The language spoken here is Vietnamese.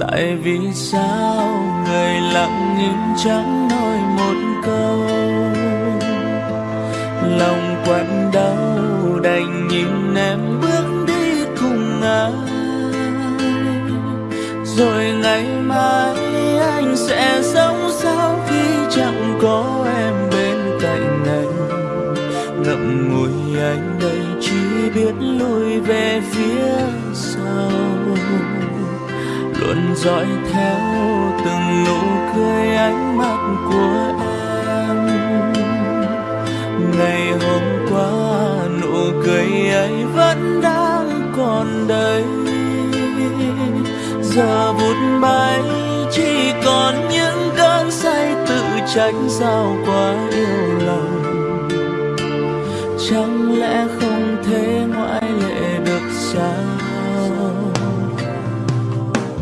tại vì sao người lặng im chẳng nói một câu? Lòng quặn đau đành nhìn em bước đi cùng ai? Rồi ngày mai anh sẽ sống sao khi chẳng có em bên cạnh anh? Ngậm ngùi anh đây chỉ biết lùi về phía sau luôn dõi theo từng nụ cười ánh mắt của em. Ngày hôm qua, nụ cười ấy vẫn đang còn đây giờ vụt bay chỉ còn những cơn say tự trách sao quá yêu lòng. Chẳng lẽ không thể ngoại lệ được sao?